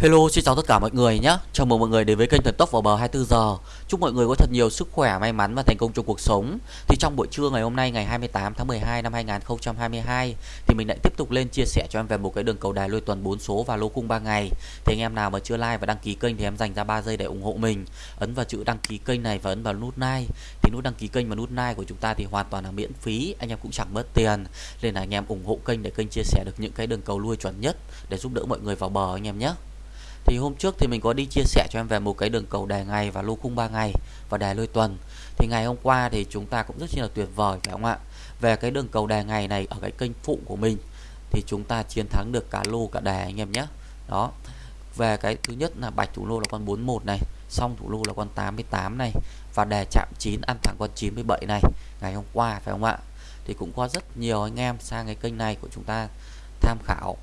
Hello, xin chào tất cả mọi người nhé. Chào mừng mọi người đến với kênh Thần Tốc vào bờ 24 giờ. Chúc mọi người có thật nhiều sức khỏe, may mắn và thành công trong cuộc sống. Thì trong buổi trưa ngày hôm nay ngày 28 tháng 12 năm 2022 thì mình lại tiếp tục lên chia sẻ cho em về một cái đường cầu đài lôi tuần 4 số và lô khung 3 ngày. Thì anh em nào mà chưa like và đăng ký kênh thì em dành ra 3 giây để ủng hộ mình. Ấn vào chữ đăng ký kênh này và ấn vào nút like. Thì nút đăng ký kênh và nút like của chúng ta thì hoàn toàn là miễn phí, anh em cũng chẳng mất tiền. Nên là anh em ủng hộ kênh để kênh chia sẻ được những cái đường cầu lui chuẩn nhất để giúp đỡ mọi người vào bờ anh em nhé. Thì hôm trước thì mình có đi chia sẻ cho em về một cái đường cầu đề ngày và lô khung 3 ngày và đề lôi tuần. Thì ngày hôm qua thì chúng ta cũng rất là tuyệt vời phải không ạ? Về cái đường cầu đề ngày này ở cái kênh phụ của mình thì chúng ta chiến thắng được cả lô cả đề anh em nhé. Đó. Về cái thứ nhất là bạch thủ lô là con 41 này, xong thủ lô là con 88 này và đề chạm 9 ăn thẳng con 97 này ngày hôm qua phải không ạ? Thì cũng có rất nhiều anh em sang cái kênh này của chúng ta tham khảo.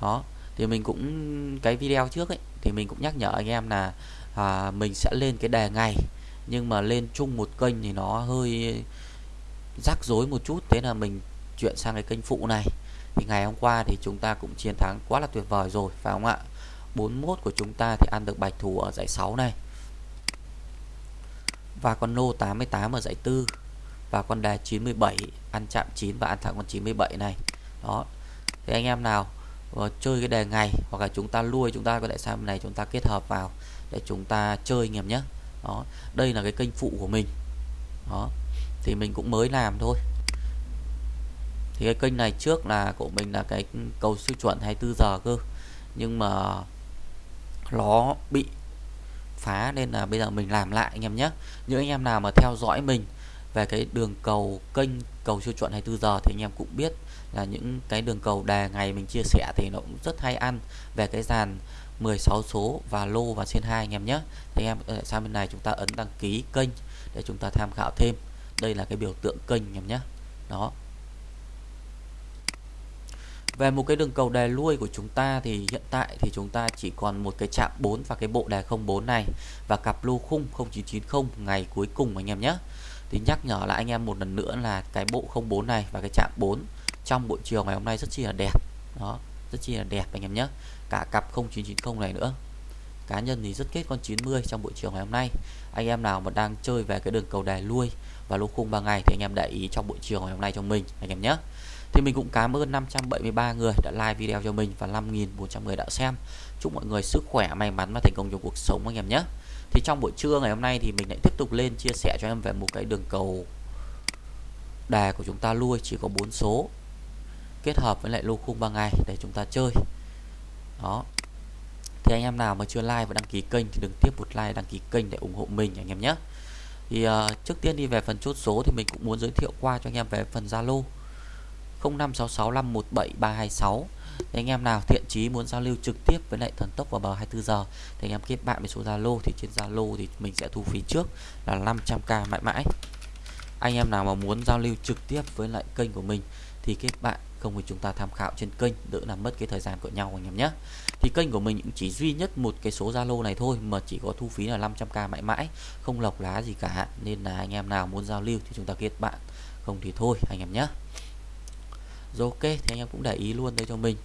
Đó thì mình cũng cái video trước ấy thì mình cũng nhắc nhở anh em là à, mình sẽ lên cái đề ngày. Nhưng mà lên chung một kênh thì nó hơi rắc rối một chút. Thế là mình chuyển sang cái kênh phụ này. Thì ngày hôm qua thì chúng ta cũng chiến thắng quá là tuyệt vời rồi phải không ạ? 41 của chúng ta thì ăn được bạch thủ ở giải 6 này. Và con nô 88 ở giải 4 và con đề 97 ăn chạm 9 và ăn thẳng con 97 này. Đó. Thì anh em nào và chơi cái đề ngày hoặc là chúng ta lui, chúng ta có thể sang bên này chúng ta kết hợp vào để chúng ta chơi anh em nhé. Đó, đây là cái kênh phụ của mình. Đó, thì mình cũng mới làm thôi. Thì cái kênh này trước là của mình là cái cầu siêu chuẩn 24 giờ cơ. Nhưng mà nó bị phá nên là bây giờ mình làm lại anh em nhé. Những anh em nào mà theo dõi mình về cái đường cầu kênh cầu siêu chuẩn 24 giờ thì anh em cũng biết là những cái đường cầu đề ngày mình chia sẻ thì nó cũng rất hay ăn. Về cái dàn 16 số và lô và trên hai anh em nhé. Thì em ờ, sang bên này chúng ta ấn đăng ký kênh để chúng ta tham khảo thêm. Đây là cái biểu tượng kênh anh em nhé. Đó. Về một cái đường cầu đề lui của chúng ta thì hiện tại thì chúng ta chỉ còn một cái chạm 4 và cái bộ đề 04 này. Và cặp lô khung 0990 ngày cuối cùng anh em nhé. Thì nhắc nhở lại anh em một lần nữa là cái bộ 04 này và cái chạm 4 trong buổi chiều ngày hôm nay rất chi là đẹp. Đó, rất chi là đẹp anh em nhé. Cả cặp 0990 này nữa. Cá nhân thì rất kết con 90 trong buổi chiều ngày hôm nay. Anh em nào mà đang chơi về cái đường cầu đài lui và lô khung 3 ngày thì anh em để ý trong buổi chiều ngày hôm nay cho mình, anh em nhé. Thì mình cũng cảm ơn 573 người đã like video cho mình và 5.400 người đã xem. Chúc mọi người sức khỏe, may mắn và thành công trong cuộc sống, anh em nhé. Thì trong buổi trưa ngày hôm nay thì mình lại tiếp tục lên chia sẻ cho em về một cái đường cầu đề của chúng ta lui, chỉ có 4 số kết hợp với lại lô khung 3 ngày để chúng ta chơi. Đó. Thì anh em nào mà chưa like và đăng ký kênh thì đừng tiếp một like đăng ký kênh để ủng hộ mình anh em nhé. Thì uh, trước tiên đi về phần chốt số thì mình cũng muốn giới thiệu qua cho anh em về phần Zalo. 0566517326 thì anh em nào thiện chí muốn giao lưu trực tiếp với lại thần tốc vào bờ 24 giờ thì anh em kết bạn với số Zalo thì trên Zalo thì mình sẽ thu phí trước là 500k mãi mãi. Anh em nào mà muốn giao lưu trực tiếp với lại kênh của mình thì kết bạn không thì chúng ta tham khảo trên kênh, đỡ làm mất cái thời gian của nhau anh em nhé. Thì kênh của mình cũng chỉ duy nhất một cái số Zalo này thôi, mà chỉ có thu phí là 500k mãi mãi, không lọc lá gì cả. Nên là anh em nào muốn giao lưu thì chúng ta kết bạn. Không thì thôi, anh em nhé. Rồi ok, thì anh em cũng để ý luôn đây cho mình.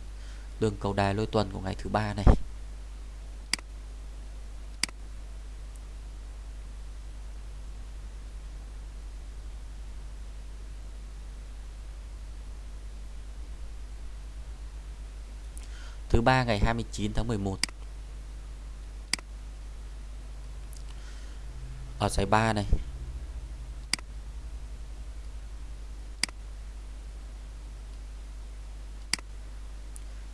Đường cầu đài lôi tuần của ngày thứ ba này. Thứ ba ngày 29 tháng 11 ở giải 3 này.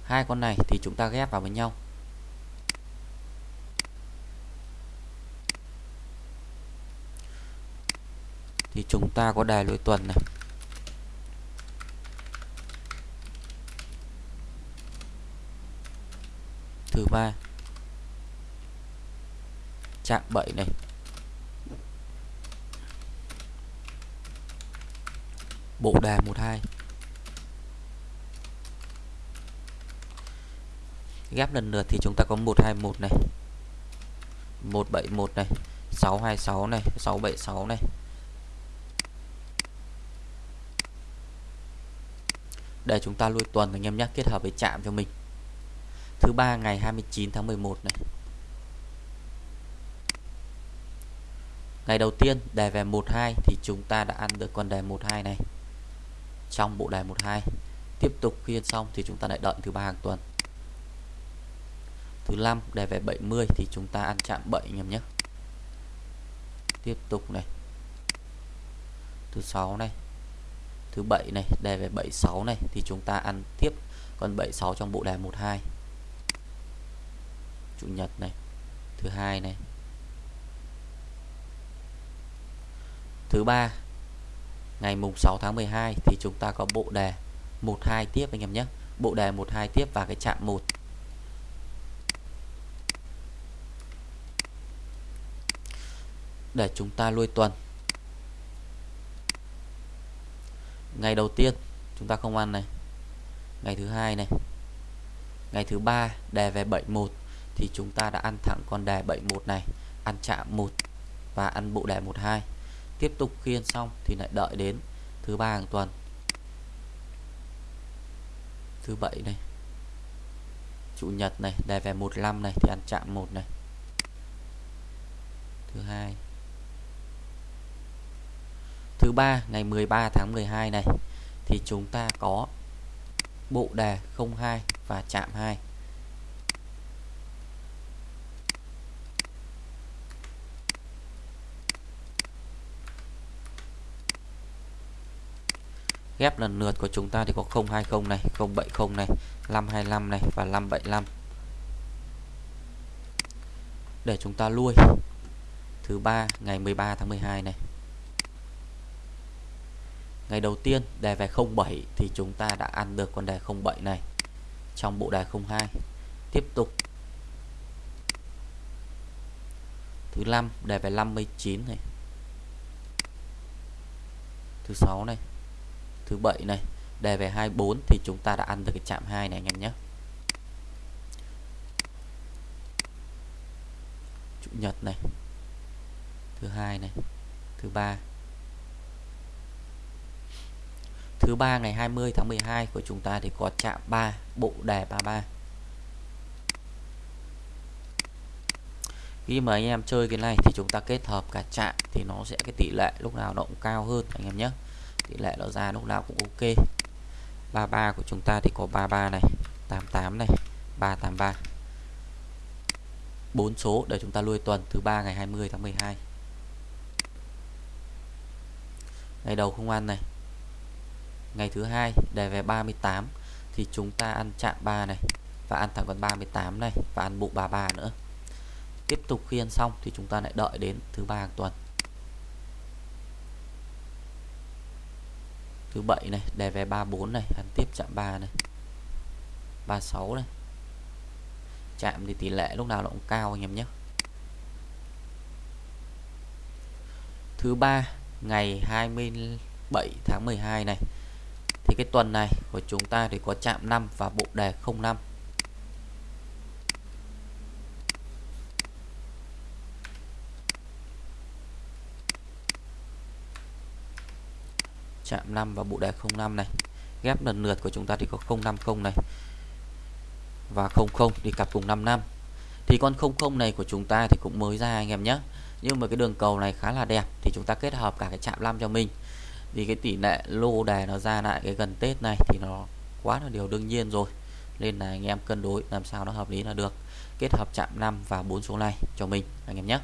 Hai con này thì chúng ta ghép vào với nhau. Thì chúng ta có đài lối tuần này. Thứ ba. Chạm 7 này. Bộ đà 12 ghép lần lượt thì chúng ta có 121 này. 171 này. 626 này. 676 này. Để chúng ta lui tuần anh em nhé, kết hợp với chạm cho mình thứ ba ngày 29 tháng 11 này. Ngày đầu tiên đề về 12 thì chúng ta đã ăn được con đề 12 này. Trong bộ đề 12 tiếp tục khiên xong thì chúng ta lại đợi thứ ba hàng tuần. Thứ năm đề về 70 thì chúng ta ăn chạm 7 anh em nhé. Tiếp tục này. Thứ sáu này. Thứ bảy này đề về 76 này thì chúng ta ăn tiếp con 76 trong bộ đề 12 chủ nhật này, thứ hai này. Thứ ba, ngày mùng 6 tháng 12 thì chúng ta có bộ đề 12 tiếp anh em nhé. Bộ đề 12 tiếp và cái chạm 1 để chúng ta lui tuần. Ngày đầu tiên, chúng ta không ăn này. Ngày thứ hai này. Ngày thứ ba, đề về 71 thì chúng ta đã ăn thẳng con đề 71 này, ăn chạm 1 và ăn bộ đề 12 tiếp tục khiên xong thì lại đợi đến thứ ba hàng tuần. Thứ bảy này, chủ nhật này đề về 15 này thì ăn chạm 1 này. Thứ hai. Thứ ba, ngày 13 tháng 12 này thì chúng ta có bộ đề 02 và chạm 2 ghép lần lượt của chúng ta thì có 020 này 070 này 525 này và 575 để chúng ta lui. Thứ ba, ngày 13 tháng 12 này. Ngày đầu tiên, đề về 07 thì chúng ta đã ăn được con đề 07 này trong bộ đề 02 tiếp tục. Thứ năm, đề về 59 này. Thứ sáu này thứ bảy này. Đề về 24 thì chúng ta đã ăn được cái chạm 2 này anh em nhé. Chủ nhật này. Thứ hai này. Thứ ba. Thứ ba ngày 20 tháng 12 của chúng ta thì có chạm 3 bộ đề 33 khi mà anh em chơi cái này thì chúng ta kết hợp cả chạm thì nó sẽ cái tỷ lệ lúc nào nó cũng cao hơn anh em nhé tỷ lệ nó ra lúc nào cũng ok. 33 của chúng ta thì có 33 này 88 này 383 bốn số, để chúng ta nuôi tuần thứ ba ngày 20 tháng 12 ngày đầu không ăn này. Ngày thứ hai, đề về 38 thì chúng ta ăn chạm 3 này, và ăn thẳng con 38 này, và ăn bụng 33 nữa. Tiếp tục khi ăn xong thì chúng ta lại đợi đến thứ ba hàng tuần. Thứ bảy này đề về 34 này, ăn tiếp chạm 3 này. 36 này. Chạm thì tỷ lệ lúc nào nó cũng cao anh em nhé. Thứ ba, ngày 27 tháng 12 này. Thì cái tuần này của chúng ta thì có chạm 5 và bộ đề 05 chạm 5 và bộ đề 05 này. Ghép lần lượt của chúng ta thì có 050 này và 00 đi cặp cùng 5 năm. Thì con 00 này của chúng ta thì cũng mới ra anh em nhé. Nhưng mà cái đường cầu này khá là đẹp thì chúng ta kết hợp cả cái chạm 5 cho mình. Thì cái tỷ lệ lô đề nó ra lại cái gần Tết này thì nó quá là điều đương nhiên rồi. Nên là anh em cân đối làm sao nó hợp lý là được. Kết hợp chạm 5 và bốn số này cho mình, anh em nhé.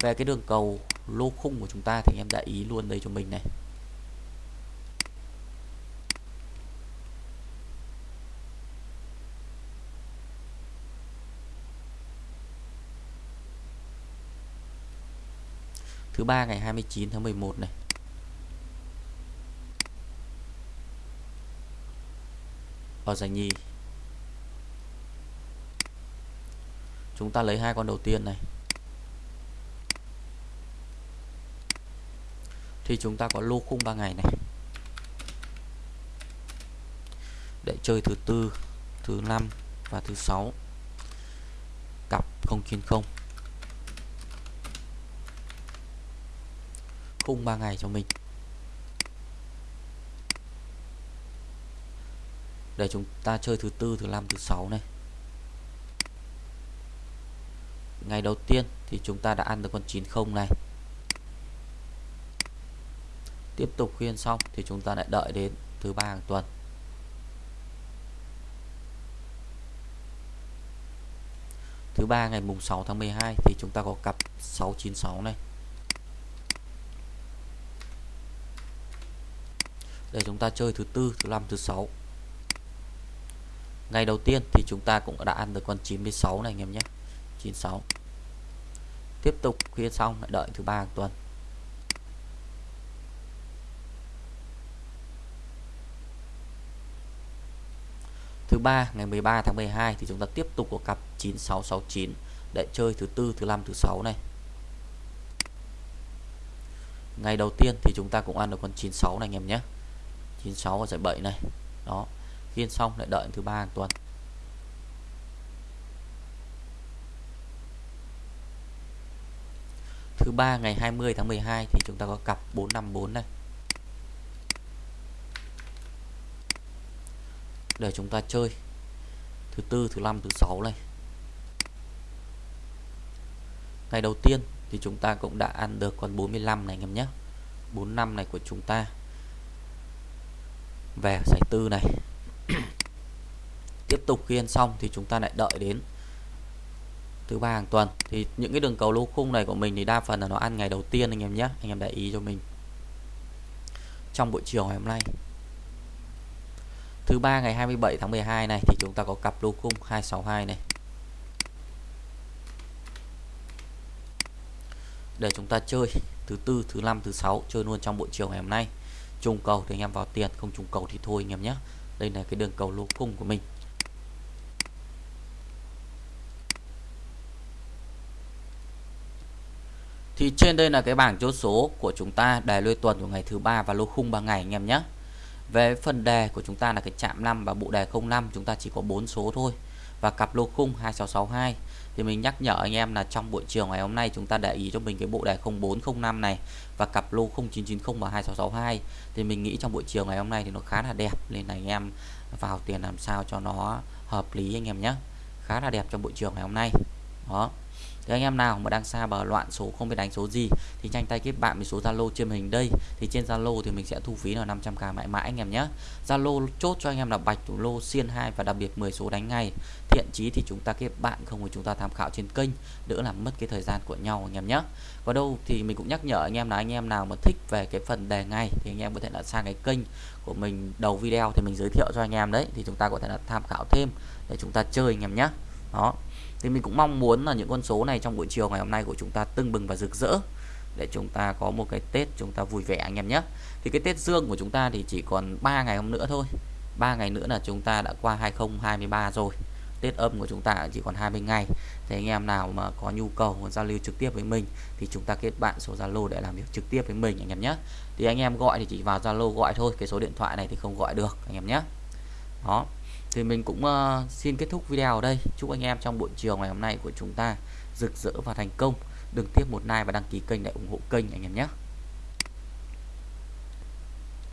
Về cái đường cầu lô khung của chúng ta thì anh em để ý luôn đây cho mình này. thứ ba ngày 29 tháng 11 này. Ờ, Ở giải nhì chúng ta lấy hai con đầu tiên này. Thì chúng ta có lô khung 3 ngày này. Để chơi thứ tư, thứ năm và thứ sáu. Cặp 090 khung 3 ngày cho mình. Để chúng ta chơi thứ tư, thứ năm, thứ sáu này. Ngày đầu tiên thì chúng ta đã ăn được con 90 này. Tiếp tục khuyên xong thì chúng ta lại đợi đến thứ ba hàng tuần. Thứ ba ngày mùng 6 tháng 12 thì chúng ta có cặp 696 này để chúng ta chơi thứ tư, thứ năm, thứ sáu. Ngày đầu tiên thì chúng ta cũng đã ăn được con 96 này anh em nhé. 96 tiếp tục khuya xong, lại đợi thứ ba hàng tuần. Thứ ba, ngày 13 tháng 12 thì chúng ta tiếp tục có cặp 9669 để chơi thứ tư, thứ năm, thứ sáu này. Ngày đầu tiên thì chúng ta cũng ăn được con 96 này anh em nhé. 96 và giải 7 này. Đó, khiên xong lại đợi thứ ba hàng tuần. Thứ ba ngày 20 tháng 12 thì chúng ta có cặp 454 này để chúng ta chơi. Thứ tư, thứ năm, thứ sáu này. Ngày đầu tiên thì chúng ta cũng đã ăn được con 45 này anh em nhé. 45 này của chúng ta về giải tư này. Tiếp tục khi ăn xong thì chúng ta lại đợi đến thứ ba hàng tuần. Thì những cái đường cầu lô khung này của mình thì đa phần là nó ăn ngày đầu tiên anh em nhé. Anh em để ý cho mình. Trong buổi chiều ngày hôm nay. Thứ ba ngày 27 tháng 12 này thì chúng ta có cặp lô khung 262 này. Để chúng ta chơi thứ tư, thứ năm, thứ sáu chơi luôn trong buổi chiều ngày hôm nay trùng cầu thì anh em vào tiền, không trùng cầu thì thôi anh em nhé. Đây là cái đường cầu lô cung của mình. Thì trên đây là cái bảng chốt số của chúng ta đề lôi tuần của ngày thứ ba và lô khung 3 ngày anh em nhé. Về phần đề của chúng ta là cái chạm 5 và bộ đề 05 chúng ta chỉ có 4 số thôi và cặp lô khung 2662 thì mình nhắc nhở anh em là trong buổi chiều ngày hôm nay chúng ta để ý cho mình cái bộ đề 0405 này và cặp lô 0990 và 2662 thì mình nghĩ trong buổi chiều ngày hôm nay thì nó khá là đẹp, nên là anh em vào tiền làm sao cho nó hợp lý anh em nhé. Khá là đẹp trong buổi chiều ngày hôm nay. Đó thì anh em nào mà đang xa bờ loạn số không biết đánh số gì thì nhanh tay kết bạn với số Zalo trên hình đây. Thì trên Zalo thì mình sẽ thu phí là 500k mãi mãi anh em nhé. Zalo chốt cho anh em là bạch thủ lô, xiên 2 và đặc biệt 10 số đánh ngay. Thiện chí thì chúng ta kết bạn, không thì chúng ta tham khảo trên kênh, đỡ làm mất cái thời gian của nhau anh em nhé. Và đâu thì mình cũng nhắc nhở anh em là anh em nào mà thích về cái phần đề ngay thì anh em có thể là sang cái kênh của mình đầu video thì mình giới thiệu cho anh em đấy. Thì chúng ta có thể là tham khảo thêm để chúng ta chơi anh em nhé. Đó thì mình cũng mong muốn là những con số này trong buổi chiều ngày hôm nay của chúng ta tưng bừng và rực rỡ để chúng ta có một cái Tết chúng ta vui vẻ anh em nhé. Thì cái Tết Dương của chúng ta thì chỉ còn 3 ngày hôm nữa thôi. 3 ngày nữa là chúng ta đã qua 2023 rồi. Tết âm của chúng ta chỉ còn 20 ngày. Thì anh em nào mà có nhu cầu muốn giao lưu trực tiếp với mình thì chúng ta kết bạn số Zalo để làm việc trực tiếp với mình anh em nhé. Thì anh em gọi thì chỉ vào Zalo gọi thôi, cái số điện thoại này thì không gọi được anh em nhé. Đó thì mình cũng uh, xin kết thúc video ở đây. Chúc anh em trong buổi chiều ngày hôm nay của chúng ta rực rỡ và thành công. Đừng tiếp một like và đăng ký kênh để ủng hộ kênh anh em nhé.